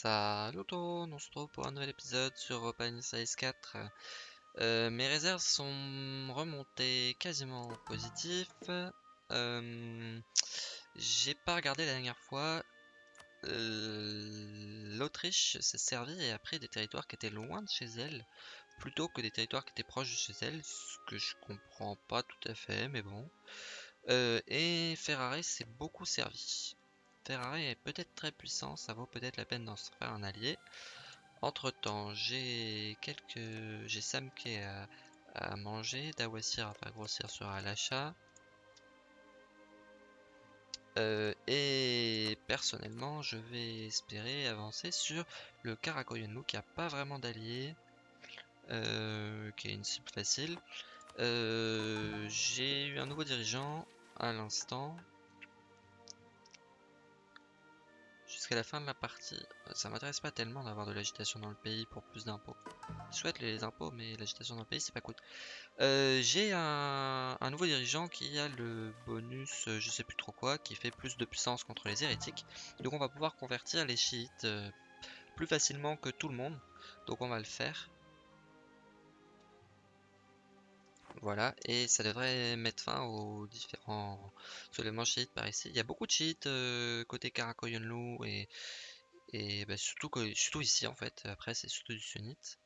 Salut tout on se retrouve pour un nouvel épisode sur Open Size 4. Euh, mes réserves sont remontées quasiment positives. Euh, J'ai pas regardé la dernière fois. Euh, L'Autriche s'est servie et a pris des territoires qui étaient loin de chez elle, plutôt que des territoires qui étaient proches de chez elle, ce que je comprends pas tout à fait, mais bon. Euh, et Ferrari s'est beaucoup servi. Ferrari est peut-être très puissant, ça vaut peut-être la peine d'en se faire un allié. Entre temps, j'ai quelques. J'ai Samke à, manger, Dawasir à faire grossir sera à l'achat. Euh, et personnellement, je vais espérer avancer sur le Karakoyunlu qui a pas vraiment d'allié, euh, qui est une cible facile. Euh, j'ai eu un nouveau dirigeant à l'instant. Jusqu'à la fin de la partie, ça m'intéresse pas tellement d'avoir de l'agitation dans le pays pour plus d'impôts. Je souhaite les impôts, mais l'agitation dans le pays, c'est pas cool. Euh, J'ai un, nouveau dirigeant qui a le bonus, euh, je sais plus trop quoi, qui fait plus de puissance contre les hérétiques. Donc on va pouvoir convertir les chiites euh, plus facilement que tout le monde. Donc on va le faire. Voilà, et ça devrait mettre fin aux différents soulèvements chiites par ici. Il y a beaucoup de chiites euh, côté Karakoyunlu et, bah, surtout, surtout ici en fait. Après, c'est surtout du sunnite.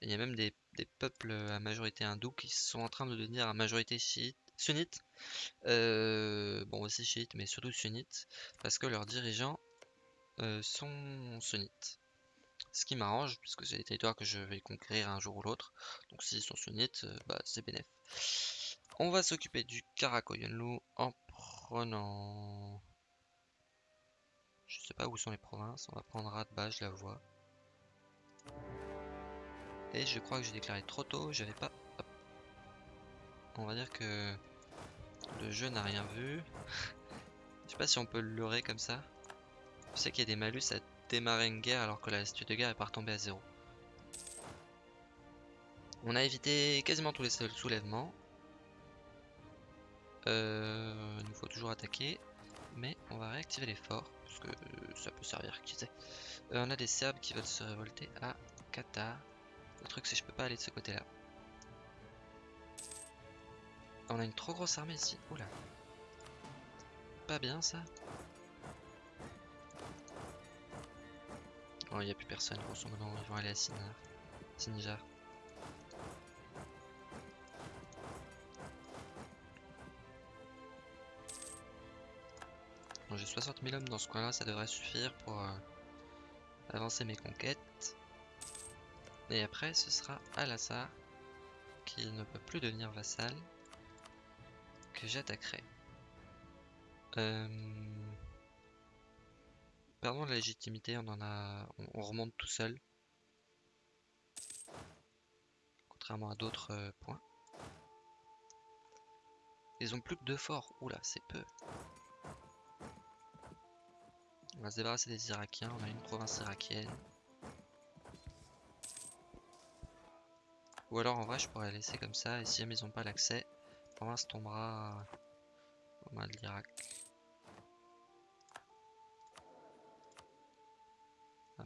Il y a même des, des, peuples à majorité hindoue qui sont en train de devenir à majorité chiite, sunnite. Euh, bon, aussi chiite, mais surtout sunnite, parce que leurs dirigeants euh, sont sunnites. Ce qui m'arrange, puisque c'est des territoires que je vais conquérir un jour ou l'autre. Donc s'ils sont sunnites, euh, bah, c'est bénéf. On va s'occuper du Karakoyunlu en prenant... Je sais pas où sont les provinces, on va prendre Radba, je la vois. Et je crois que j'ai déclaré trop tôt, j'avais pas... On va dire que le jeu n'a rien vu. je sais pas si on peut le leurrer comme ça. Je sais qu'il y a des malus à démarrer une guerre alors que la statue de guerre est pas retombée à zéro. On a évité quasiment tous les soulèvements. Euh, il nous faut toujours attaquer. Mais on va réactiver les forts. Parce que ça peut servir, qui sait. Euh, on a des Serbes qui veulent se révolter à Qatar. Le truc c'est que je peux pas aller de ce côté là. On a une trop grosse armée ici. Oula. Pas bien ça. Oh, il n'y a plus personne, grosso modo, ils vont aller à Sinar. Sinjar. Bon, J'ai 60 000 hommes dans ce coin-là, ça devrait suffire pour euh, avancer mes conquêtes. Et après, ce sera Al-Assar, qui ne peut plus devenir vassal, que j'attaquerai. Euh... Perdons la légitimité, on en a. On, remonte tout seul. Contrairement à d'autres euh, points. Ils ont plus que deux forts. Oula, c'est peu. On va se débarrasser des Irakiens. On a une province irakienne. Ou alors en vrai je pourrais la laisser comme ça et si jamais ils n'ont pas l'accès, la province tombera aux mains de l'Irak.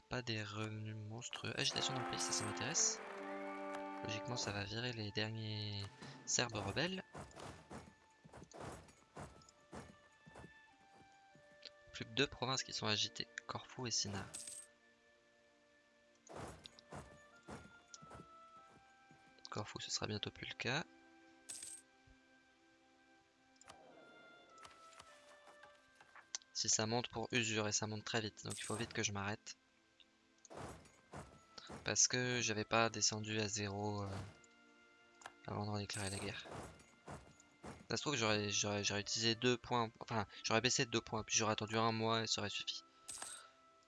Pas des revenus monstrueux. Agitation dans le pays, ça, ça m'intéresse. Logiquement, ça va virer les derniers Serbes rebelles. Plus que deux provinces qui sont agitées, Corfou et Sina. Corfou, ce sera bientôt plus le cas. Si ça monte pour usure et ça monte très vite, donc il faut vite que je m'arrête parce que j'avais pas descendu à zéro euh, avant de déclarer la guerre. Ça se trouve que j'aurais utilisé deux points, enfin j'aurais baissé de deux points, puis j'aurais attendu un mois et ça aurait suffi.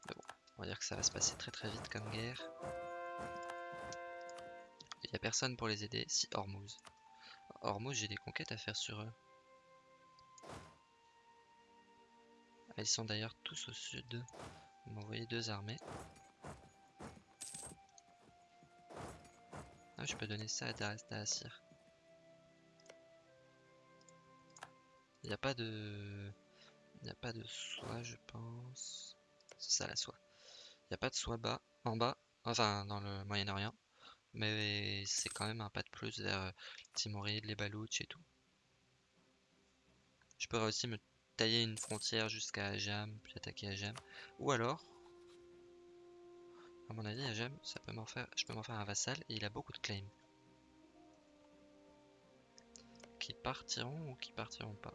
Mais bon, on va dire que ça va se passer très très vite comme guerre. Il n'y a personne pour les aider, si Hormuz. Hormuz, j'ai des conquêtes à faire sur eux. Ah, ils sont d'ailleurs tous au sud. Vous m'envoyez deux armées. Ah, je peux donner ça à Assir. Il n'y a pas de... Il n'y a pas de soie, je pense. C'est ça la soie. Il n'y a pas de soi bas, en bas, enfin dans le Moyen-Orient, mais c'est quand même un pas de plus vers euh, Timoride, les Baloutches et tout. Je pourrais aussi me tailler une frontière jusqu'à Ajam, puis attaquer Ajam. Ou alors, à mon avis, Ajam, ça peut m'en faire, je peux m'en faire un vassal et il a beaucoup de claims. Qui partiront ou qui partiront pas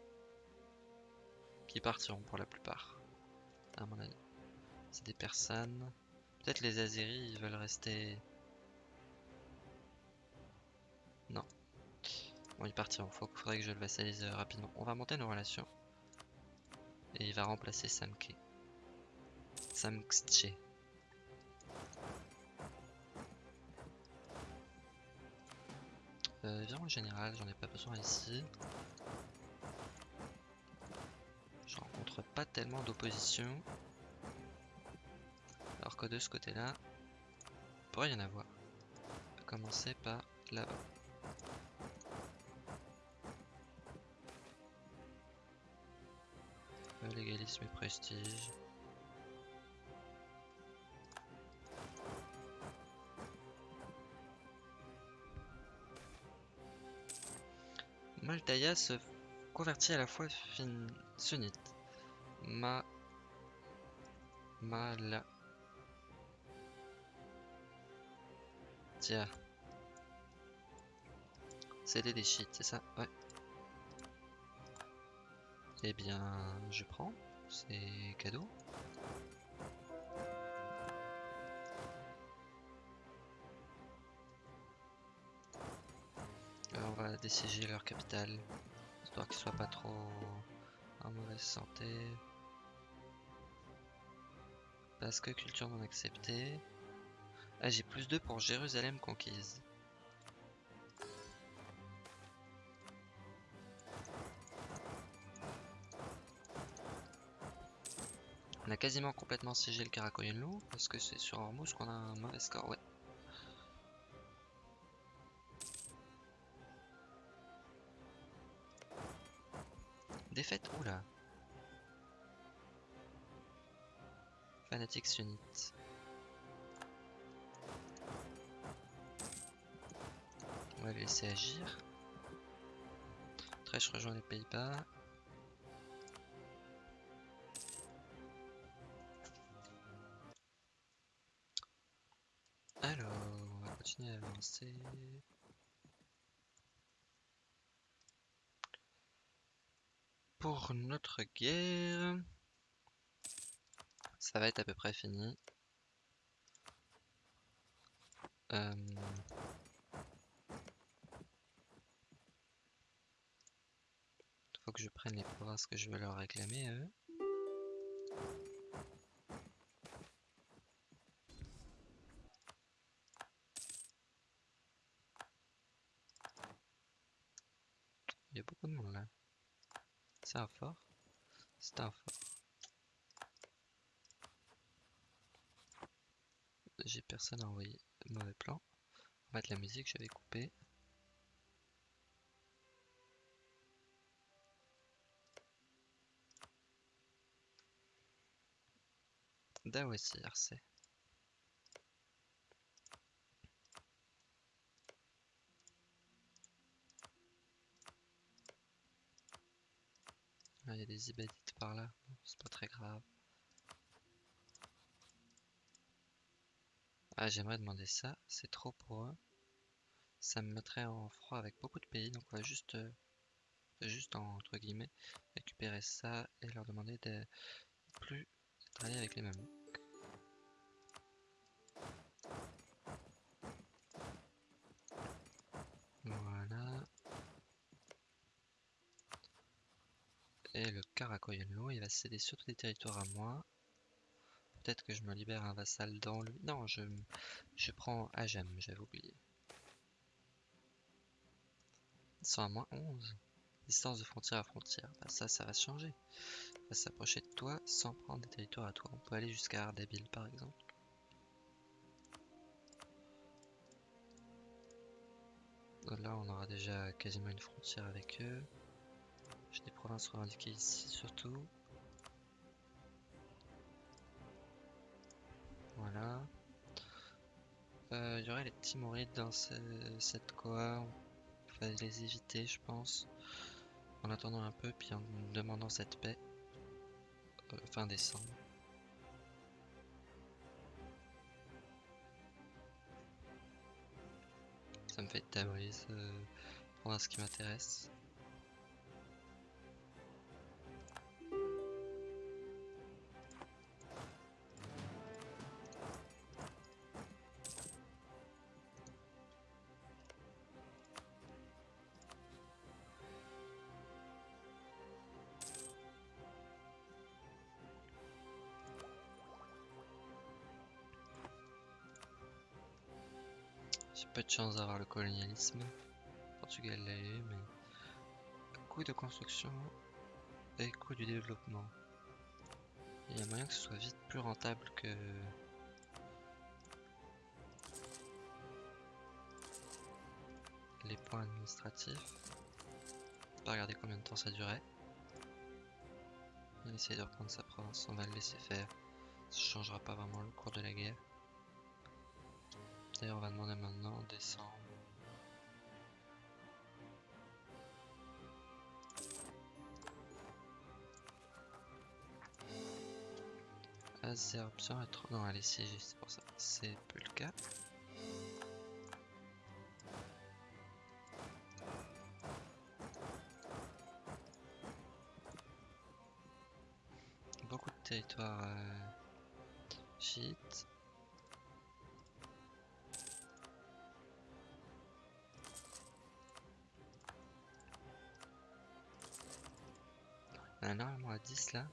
Qui partiront pour la plupart, à mon avis. C'est des personnes. Peut-être les Azeris, ils veulent rester. Non. Bon, ils partiront. Faut, faudrait que je le vassalise euh, rapidement. On va monter nos relations. Et il va remplacer Samke. Samkche. Euh, général, j'en ai pas besoin ici. Je rencontre pas tellement d'opposition. Alors que de ce côté-là, il pourrait y en avoir. On va commencer par là-bas. Légalisme et prestige. Maltaya se convertit à la fin... sunnite. Ma... Mala... Tiens. C'était des shit, c'est ça? Ouais. Eh bien, je prends. C'est cadeau. Déciger leur capitale, histoire qu'ils soient pas trop en mauvaise santé. Parce que culture non acceptée. Ah, j'ai plus 2 pour Jérusalem conquise. On a quasiment complètement siégé le Karakoyunlu parce que c'est sur Hormuz qu'on a un mauvais score, ouais. On va laisser agir. Très je rejoins les Pays-Bas. Alors, on va continuer à avancer. Pour notre guerre, ça va être à peu près fini. Euh, Faut que je prenne les provinces que je veux leur réclamer eux. Il y a beaucoup de monde là. C'est un fort. C'est un fort. J'ai personne à envoyer. Mauvais plan. Va mettre la musique, j'avais coupé. Dawesi RC. Ah, il y a des ibadites par là, c'est pas très grave. Ah, j'aimerais demander ça, c'est trop pour eux. Ça me mettrait en froid avec beaucoup de pays, donc on va juste, euh, juste entre guillemets, récupérer ça et leur demander de plus travailler avec les mêmes. Voilà. Et le Karakoyunlu, il va céder surtout des territoires à moi. Peut-être que je me libère un vassal dans lui. Non, je, je prends Ajam, j'avais oublié. Ils sont à moins 11. Distance de frontière à frontière. Bah ça, ça va changer. On va s'approcher de toi sans prendre des territoires à toi. On peut aller jusqu'à Ardabil par exemple. Là, on aura déjà quasiment une frontière avec eux. J'ai des provinces revendiquées ici surtout. Euh, Il y aurait les Timorides dans ce- cette coa. Il fallait les éviter, je pense. En attendant un peu, puis en demandant cette paix. euh, fin décembre. Ça me fait Tabriz euh, pour ce qui m'intéresse. Chance d'avoir le colonialisme. Portugal l'a eu, mais coût de construction et coût du développement. Il y a moyen que ce soit vite plus rentable que les points administratifs. Pas regarder combien de temps ça durait. On essaye de reprendre sa province, on va le laisser faire. Ça changera pas vraiment le cours de la guerre. On va demander maintenant en décembre. Azerbaïdjan est trop. Non, est siégée, c'est pour ça. C'est plus le cas. Beaucoup de territoires euh, chiites. 10 là.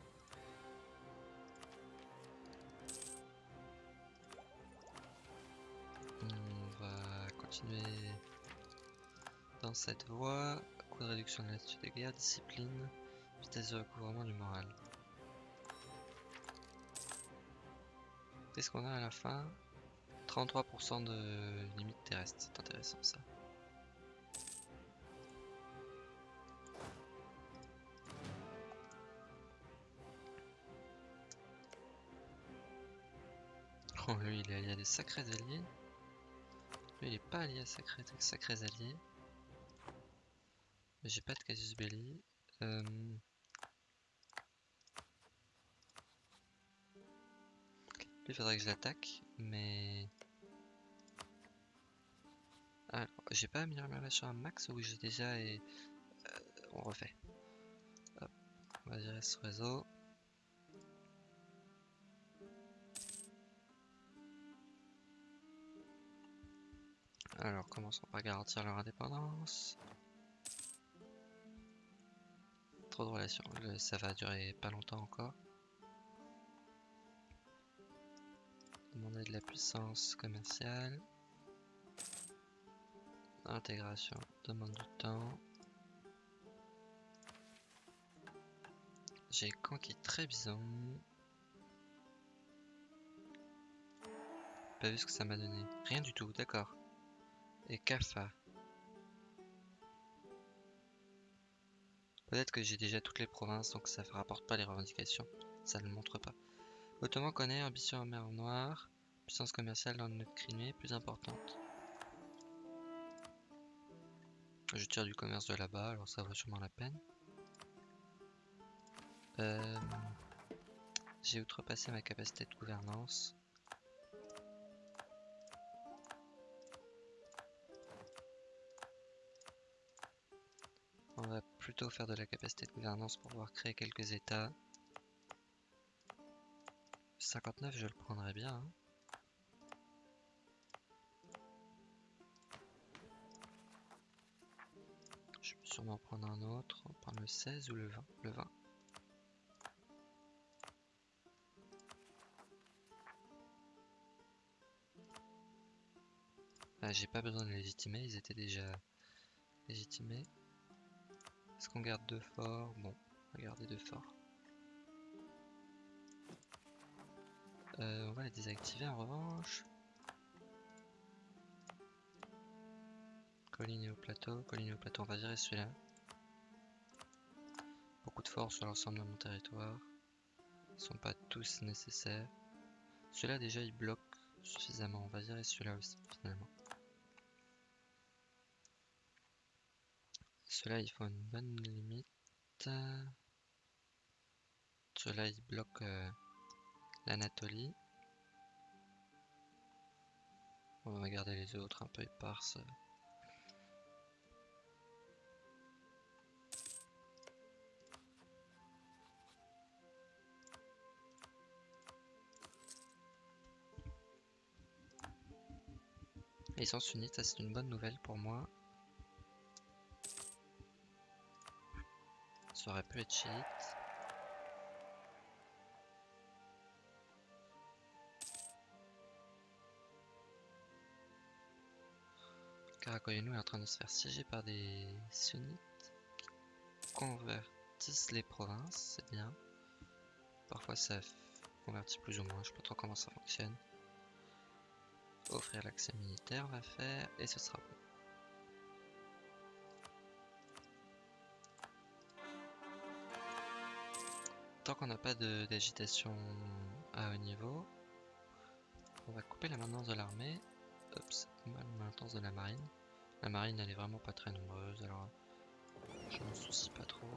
On va continuer dans cette voie. Coût de réduction de l'attitude de guerre, discipline, vitesse de recouvrement du moral. Qu'est-ce qu'on a à la fin? 33% de limite terrestre, c'est intéressant ça. Il est allié à des sacrés alliés. Lui il est pas allié à sacrés, sacrés alliés. Mais j'ai pas de casus belli. Euh, Lui, il faudrait que je l'attaque, mais... J'ai pas mis ma relation à max ou j'ai déjà et... euh, on refait. Hop, on va gérer ce réseau. Alors, commençons par garantir leur indépendance? Trop de relations, ça va durer pas longtemps encore. Demander de la puissance commerciale. Intégration demande du temps. J'ai conquis Trébizon. Pas vu ce que ça m'a donné. Rien du tout, d'accord. Et Kafa. Peut-être que j'ai déjà toutes les provinces, donc ça ne rapporte pas les revendications. Ça ne le montre pas. Ottoman connaît ambition en mer Noire. Puissance commerciale dans notre Crimée plus importante. Je tire du commerce de là-bas, alors ça vaut sûrement la peine. Euh, J'ai outrepassé ma capacité de gouvernance. On va plutôt faire de la capacité de gouvernance pour pouvoir créer quelques états. 59, je le prendrais bien. hein. Je peux sûrement prendre un autre. On va prendre le 16 ou le 20 Le 20. Ah, J'ai pas besoin de légitimer, ils étaient déjà légitimés. Est-ce qu'on garde deux forts Bon, on va garder deux forts. Euh, on va les désactiver en revanche. Colline et au plateau, colline et au plateau, on va virer celui-là. Beaucoup de forts sur l'ensemble de mon territoire. Ils sont pas tous nécessaires. Celui-là déjà il bloque suffisamment. On va virer celui-là aussi, finalement. Cela il faut une bonne limite. Cela il bloque euh, l'Anatolie. On va garder les autres un peu éparses. ils sont sunnites, c'est une bonne nouvelle pour moi. Ça aurait pu être chiite. Karakoyenou est en train de se faire siéger par des sunnites qui convertissent les provinces, c'est bien. Parfois ça convertit plus ou moins, je sais pas trop comment ça fonctionne. Offrir l'accès militaire va faire et ce sera bon. Tant qu'on n'a pas d'agitation à haut niveau, on va couper la maintenance de l'armée. Hop, c'est mal maintenance de la marine. La marine elle est vraiment pas très nombreuse alors je m'en soucie pas trop.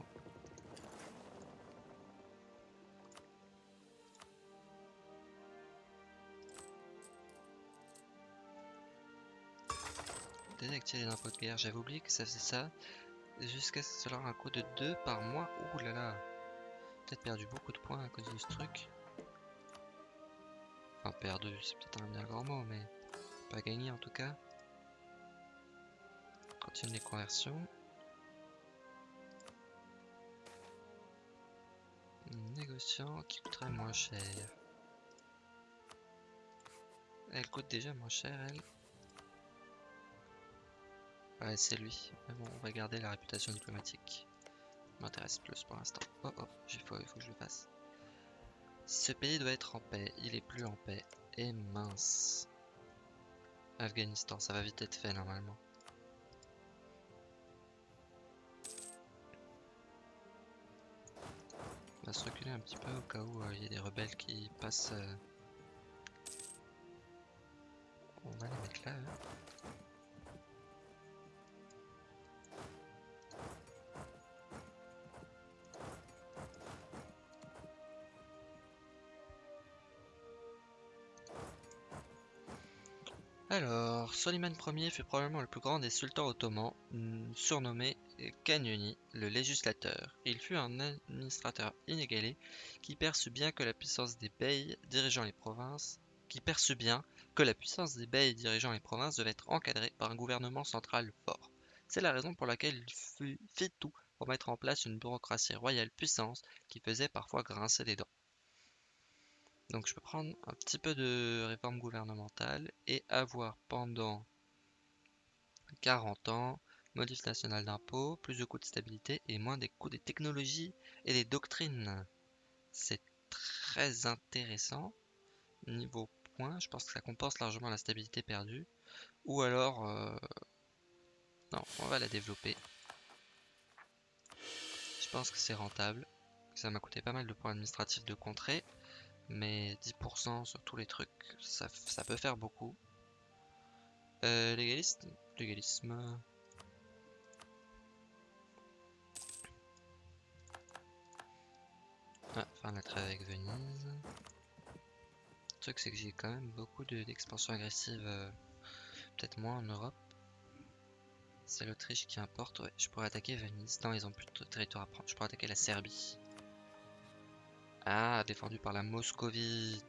désactiver les impôts de guerre. J'avais oublié que ça faisait ça. Jusqu'à ce que cela un coût de 2 par mois. Ouh là là. Perdu beaucoup de points à cause de ce truc. Enfin, perdu, c'est peut-être un bien grand mot, mais pas gagné en tout cas. Continue les conversions. Négociant qui coûterait moins cher. Elle coûte déjà moins cher, elle. Ouais, c'est lui. Mais bon, on va garder la réputation diplomatique. M'intéresse plus pour l'instant. Oh oh, il faut, il faut que je le fasse. Ce pays doit être en paix. Il est plus en paix. Et mince. Afghanistan, ça va vite être fait normalement. On va se reculer un petit peu au cas où euh, il y a des rebelles qui passent. Euh. On va les mettre là. Alors, Soliman Ier fut probablement le plus grand des sultans ottomans, mm, surnommé Kanyoni, le législateur. Il fut un administrateur inégalé qui perçut bien que la puissance des beys dirigeant les provinces qui perçut bien que la puissance des beys dirigeant les provinces devait être encadrée par un gouvernement central fort. C'est la raison pour laquelle il fit tout pour mettre en place une bureaucratie royale puissante qui faisait parfois grincer des dents. Donc je peux prendre un petit peu de réforme gouvernementale et avoir pendant 40 ans modif national d'impôts, plus de coûts de stabilité et moins des coûts des technologies et des doctrines. C'est très intéressant. Niveau point, je pense que ça compense largement la stabilité perdue. Ou alors... Euh, non, on va la développer. Je pense que c'est rentable. Ça m'a coûté pas mal de points administratifs de contrée. Mais 10% sur tous les trucs, ça, peut faire beaucoup. Euh, légaliste, légalisme. Ah, faire la trêve avec Venise. Le truc c'est que j'ai quand même beaucoup d'expansion agressive, euh, peut-être moins en Europe. C'est l'Autriche qui importe, ouais, je pourrais attaquer Venise. Non, ils ont plus de territoire à prendre, je pourrais attaquer la Serbie. Ah, défendu par la Moscovie.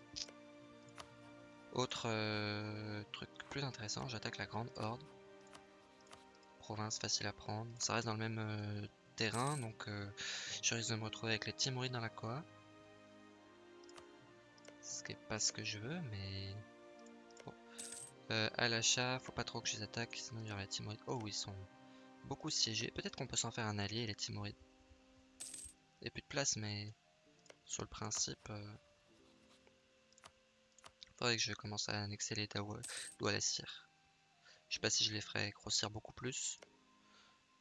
Autre euh, truc plus intéressant, j'attaque la Grande Horde. Province facile à prendre. Ça reste dans le même euh, terrain, donc euh, je risque de me retrouver avec les Timurides dans la Koa. Ce qui est pas ce que je veux, mais... Bon. à l'achat, faut pas trop que je les attaque, sinon il y aura les Timurides. Oh, ils sont beaucoup siégés. Peut-être qu'on peut s'en faire un allié, les Timurides. Il n'y a plus de place, mais sur le principe, euh, faudrait que je commence à annexer les Doualassir. Je sais pas si je les ferais grossir beaucoup plus.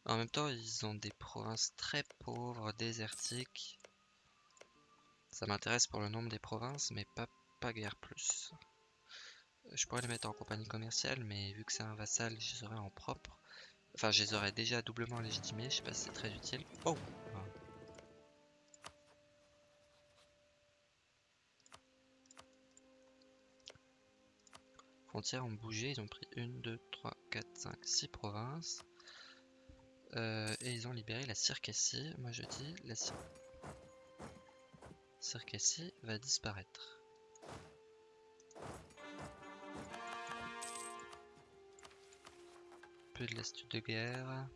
En même temps, ils ont des provinces très pauvres, désertiques. Ça m'intéresse pour le nombre des provinces, mais pas, pas guère plus. je pourrais les mettre en compagnie commerciale, mais vu que c'est un vassal, je les aurais en propre. Enfin, je les aurais déjà doublement légitimés, je sais pas si c'est très utile. Oh Frontières ont bougé, ils ont pris 1, 2, 3, 4, 5, 6 provinces. Euh, et ils ont libéré la Circassie. Moi je dis la Circassie va disparaître. Peu de l'astuce de guerre.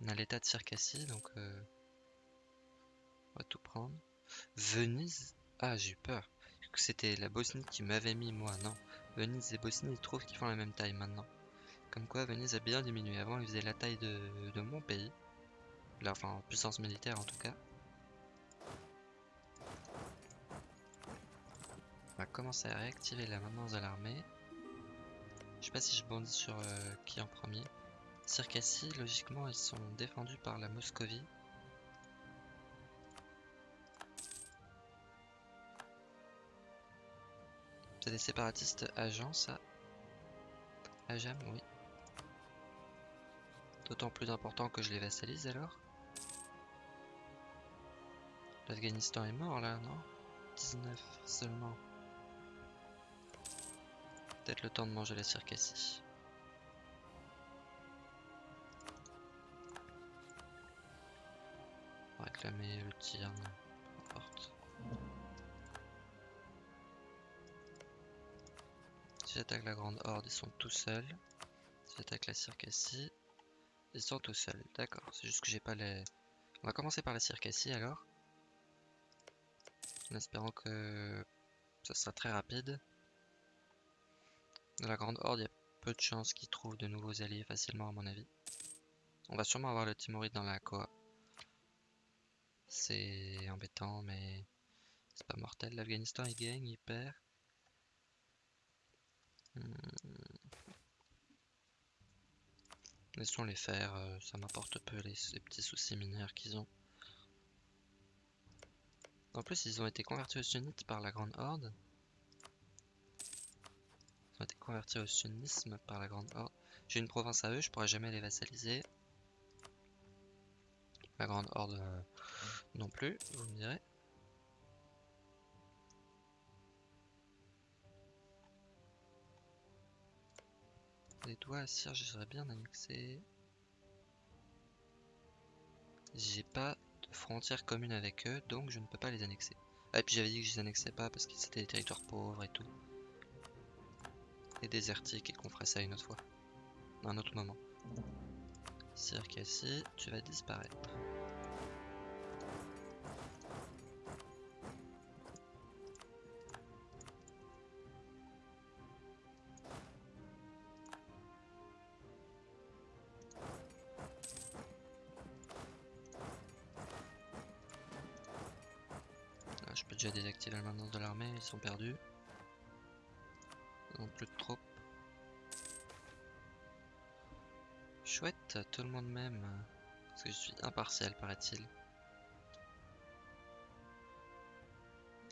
On a l'état de Circassie, donc euh, on va tout prendre. Venise Ah, j'ai eu peur. C'était la Bosnie qui m'avait mis, moi, non. Venise et Bosnie, ils trouvent qu'ils font la même taille maintenant. Comme quoi, Venise a bien diminué. Avant, ils faisaient la taille de, mon pays. Enfin, en puissance militaire en tout cas. On va commencer à réactiver la maintenance de l'armée. Je sais pas si je bondis sur euh, qui en premier. Circassie, logiquement, ils sont défendus par la Moscovie. C'est des séparatistes agents, ça Ajam, oui. D'autant plus important que je les vassalise alors. L'Afghanistan est mort là, non? 19 seulement. Peut-être le temps de manger la circassie. Réclamer le tir, Si j'attaque la grande horde, ils sont tout seuls. Si j'attaque la circassie, ils sont tout seuls, d'accord. C'est juste que j'ai pas les... On va commencer par la circassie alors. En espérant que ça sera très rapide. Dans la grande horde, il y a peu de chances qu'ils trouvent de nouveaux alliés facilement à mon avis. On va sûrement avoir le Timoride dans la Koa. C'est embêtant, mais c'est pas mortel. L'Afghanistan il gagne, il perd. Hmm. Laissons les faire, euh, ça m'apporte peu les, petits soucis mineurs qu'ils ont. En plus, ils ont été convertis au sunnite par la Grande Horde. Ils ont été convertis au sunnisme par la Grande Horde. J'ai une province à eux, je pourrais jamais les vassaliser. La Grande Horde euh, non plus, vous me direz. Les doigts à cire, bien annexé. J'ai pas de frontière commune avec eux, donc je ne peux pas les annexer. Ah, et puis j'avais dit que je les annexais pas parce que c'était des territoires pauvres et tout. Et désertiques et qu'on ferait ça une autre fois. Un autre moment. Circassie, tu vas disparaître. Sont perdus. Ils plus de troupes. Chouette, tout le monde m'aime. Parce que je suis impartial, paraît-il.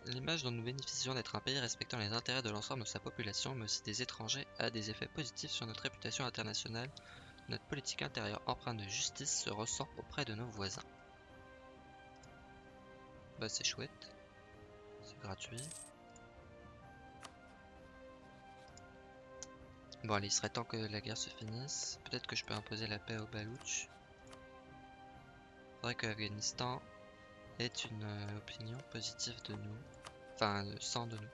L'image dont nous bénéficions d'être un pays respectant les intérêts de l'ensemble de sa population, mais aussi des étrangers, a des effets positifs sur notre réputation internationale. Notre politique intérieure empreinte de justice se ressent auprès de nos voisins. Bah c'est chouette gratuit. Bon allez, il serait temps que la guerre se finisse. Peut-être que je peux imposer la paix au Balouch. Faudrait que l'Afghanistan ait une euh, opinion positive de nous. Enfin, sans de nous.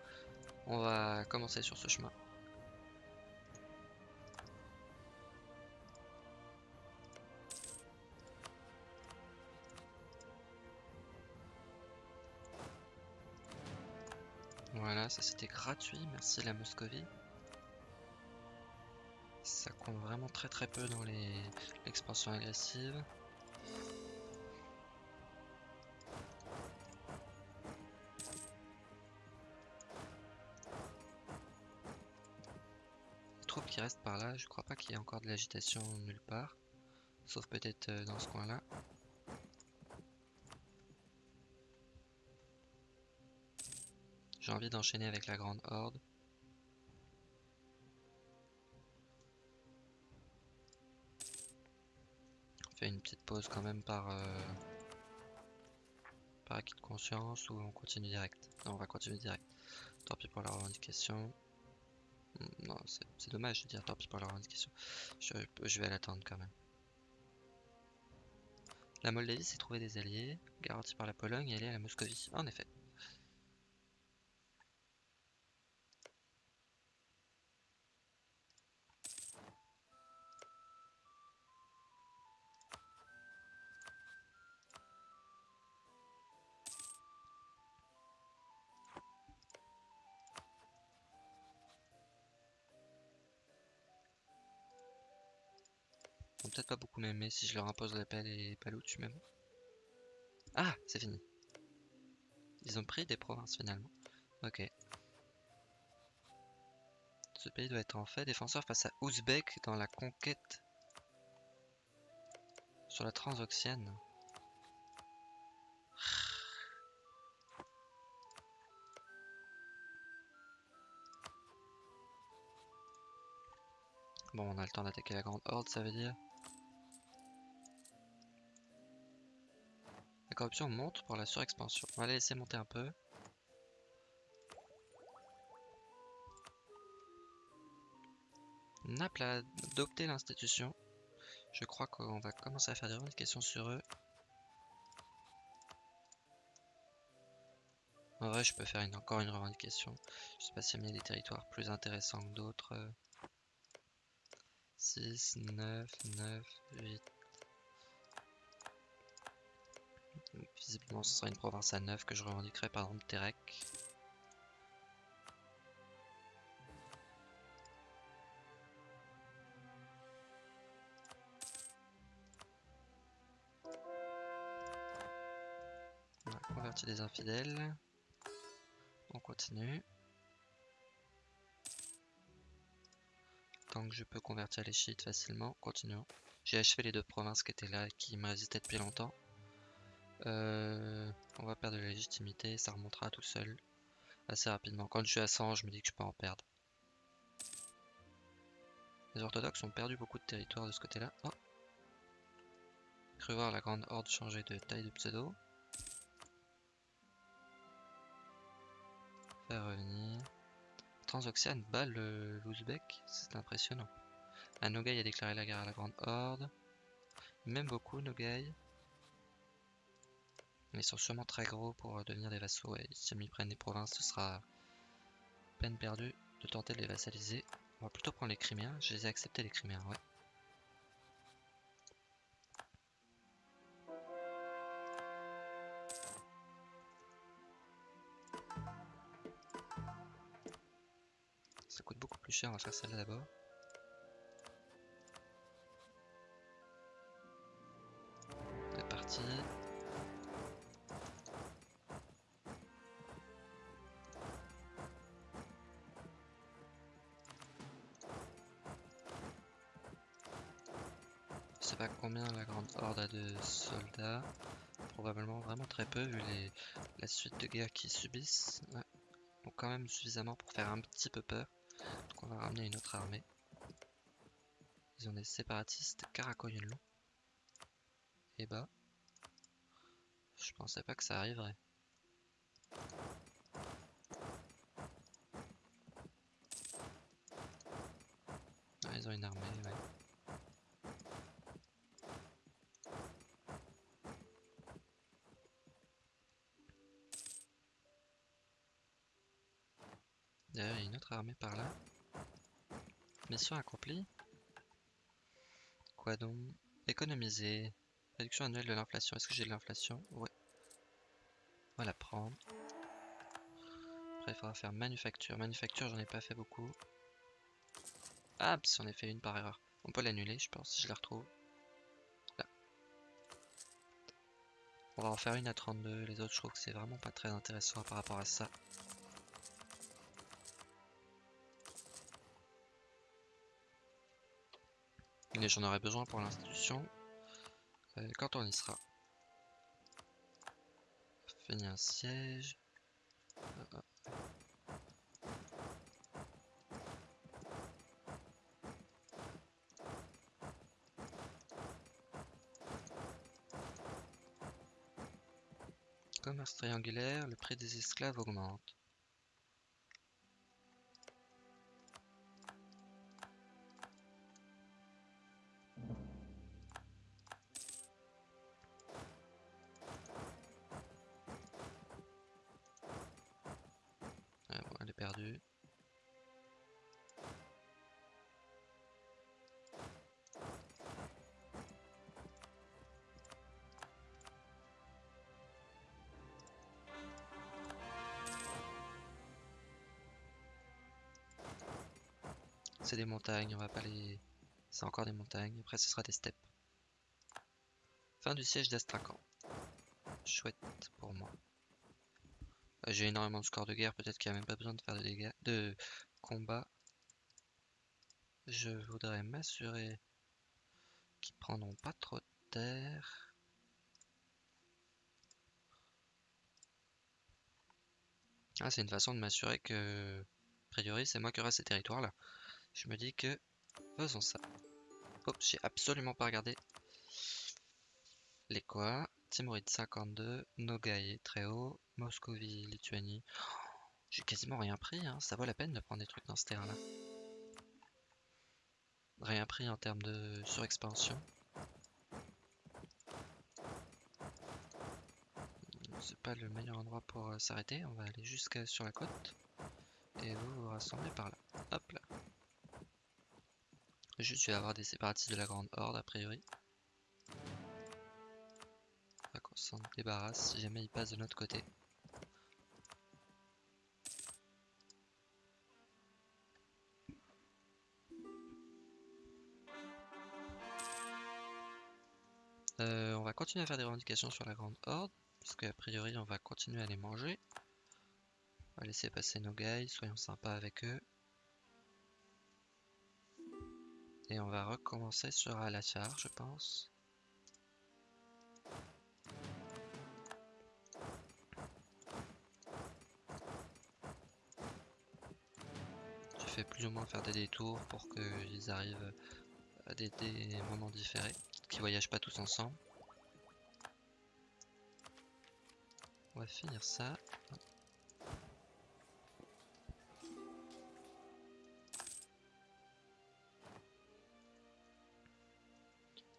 On va commencer sur ce chemin. Voilà, ça c'était gratuit, merci la Moscovie. Ça vraiment très très peu dans l'expansion agressive. Les troupes qui restent par là, je crois pas qu'il y ait encore de l'agitation nulle part. Sauf peut-être euh, dans ce coin là. J'ai envie d'enchaîner avec la grande horde. Une petite pause quand même par, euh, par acquis de conscience ou on continue direct? Non, on va continuer direct. Tant pis pour la revendication. Hmm, non, c'est dommage de dire tant pis pour la revendication. Je, vais l'attendre quand même. La Moldavie s'est trouvé des alliés, garantis par la Pologne et est à la Moscovie. En effet. M'aimer si je leur impose l'appel et tu même. Ah, c'est fini. Ils ont pris des provinces finalement. Ok. Ce pays doit être en fait défenseur face à Ouzbek dans la conquête sur la Transoxiane. Bon, on a le temps d'attaquer la grande horde, ça veut dire. La corruption monte pour la surexpansion. On va la laisser monter un peu. Naples a adopté l'institution. Je crois qu'on va commencer à faire des revendications sur eux. En vrai, je peux faire encore une revendication. Je sais pas s'il y a des territoires plus intéressants que d'autres. 6, 9, 9, 8, Visiblement, ce sera une province à 9 que je revendiquerai par exemple Terek. A converti des infidèles. On continue. Tant que je peux convertir les chiites facilement, continuons. J'ai achevé les deux provinces qui étaient là et qui me résistaient depuis longtemps. Euh, on va perdre de la légitimité, ça remontera tout seul assez rapidement. Quand je suis à 100, je me dis que je peux en perdre. Les orthodoxes ont perdu beaucoup de territoire de ce côté-là. Oh Cru voir la grande horde changer de taille de pseudo. Faire revenir. Transoxiane bat l'Ouzbek, c'est impressionnant. Un Nogai a déclaré la guerre à la grande horde. Même beaucoup Nogai. Mais ils sont sûrement très gros pour euh, devenir des vassaux et si ils prennent des provinces, ce sera peine perdue de tenter de les vassaliser. On va plutôt prendre les Criméens. Je les ai acceptés les Criméens, ouais. Ça coûte beaucoup plus cher, on va faire celle-là d'abord. Soldats. Probablement vraiment très peu vu les, la suite de guerre qu'ils subissent. Donc quand même suffisamment pour faire un petit peu peur. Donc on va ramener une autre armée. Ils ont des séparatistes Karakoyunlu. Et bah, je pensais pas que ça arriverait. Ah, ils ont une armée, ouais. D'ailleurs, il y a une autre armée par là. Mission accomplie. Quoi donc? Économiser. Réduction annuelle de l'inflation. Est-ce que j'ai de l'inflation? Ouais. On va la prendre. Après, il faudra faire manufacture. Manufacture, j'en ai pas fait beaucoup. Ah, si on a fait une par erreur. On peut l'annuler, je pense, si je la retrouve. Là. On va en faire une à 32. Les autres, je trouve que c'est vraiment pas très intéressant par rapport à ça. j'en aurai besoin pour l'institution euh, quand on y sera. Fini un siège. Commerce triangulaire, le prix des esclaves augmente. C'est des montagnes, on va pas les... C'est encore des montagnes, après ce sera des steppes. Fin du siège d'Astrakhan. Chouette pour moi. Euh, J'ai énormément de scores de guerre, peut-être qu'il n'y a même pas besoin de faire de dégâts, de combat. Je voudrais m'assurer qu'ils prendront pas trop de terre. Ah, c'est une façon de m'assurer que, a priori, c'est moi qui aurai ces territoires là. Je me dis que faisons ça. Oh, j'ai absolument pas regardé. Les quoi? Timoride 52, Nogai très haut, Moscovie, Lituanie. j'ai quasiment rien pris, hein. ça vaut la peine de prendre des trucs dans ce terrain-là. Rien pris en termes de surexpansion. C'est pas le meilleur endroit pour euh, s'arrêter, on va aller jusqu'à sur la côte. Et vous vous rassemblez par là. Hop là. Juste, vais avoir des séparatistes de la Grande Horde, a priori. Faut qu'on s'en débarrasse si jamais ils passent de notre côté. Euh, on va continuer à faire des revendications sur la Grande Horde, parce qu'a priori on va continuer à les manger. On va laisser passer nos guys, soyons sympas avec eux. Et on va recommencer sur Alachar, je pense. Je fais plus ou moins faire des détours pour qu'ils arrivent à des, moments différés, qu'ils voyagent pas tous ensemble. On va finir ça.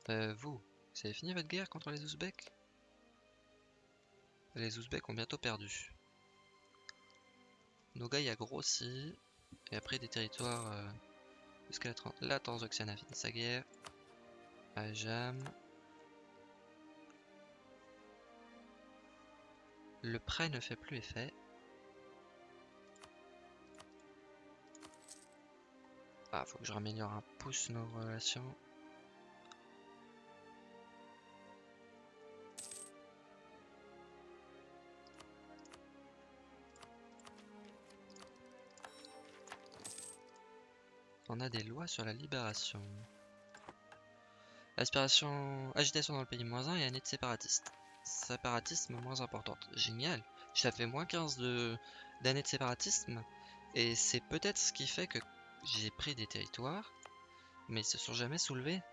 Euh, vous, vous avez fini votre guerre contre les Ouzbeks? Les Ouzbeks ont bientôt perdu. Nogai a grossi et a pris des territoires euh, jusqu'à la, Transoxiane a fini sa guerre. Ajam. Le prêt ne fait plus effet. Ah, faut que je raméliore un pouce nos relations. On a des lois sur la libération. Aspiration, agitation dans le pays moins 1 et année de séparatiste. Séparatisme moins importante. Génial. J'avais moins 15 d'années de, de séparatisme. Et c'est peut-être ce qui fait que j'ai pris des territoires. Mais ils se sont jamais soulevés.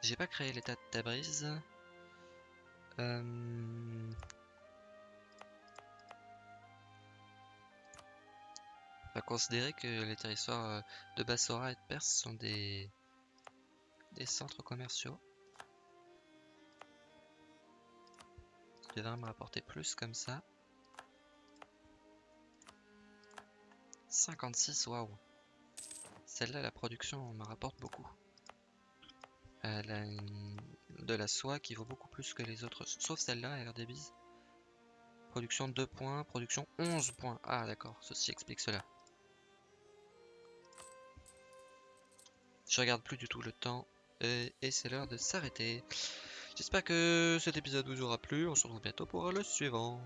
J'ai pas créé l'état de Tabriz. Euh... Va considérer que les territoires euh, de Bassora et de Perse sont des, des centres commerciaux. Devrait me rapporter plus comme ça. 56, waouh. Celle-là, la production me rapporte beaucoup. De la soie qui vaut beaucoup plus que les autres, sauf celle-là, elle a des. Production 2 points, production 11 points. Ah d'accord, ceci explique cela. Je regarde plus du tout le temps et, c'est l'heure de s'arrêter. J'espère que cet épisode vous aura plu. On se retrouve bientôt pour le suivant.